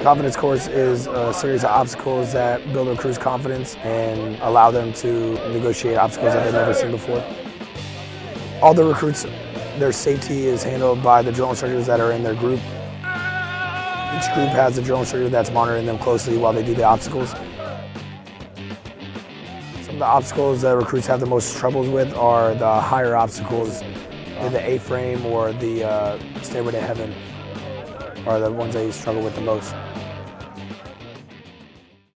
Confidence course is a series of obstacles that build a crew's confidence and allow them to negotiate obstacles that they've never seen before. All the recruits, their safety is handled by the drill instructors that are in their group. Each group has a drill instructor that's monitoring them closely while they do the obstacles. Some of the obstacles that recruits have the most troubles with are the higher obstacles, the A-frame or the uh, Stairway to Heaven are the ones that you struggle with the most.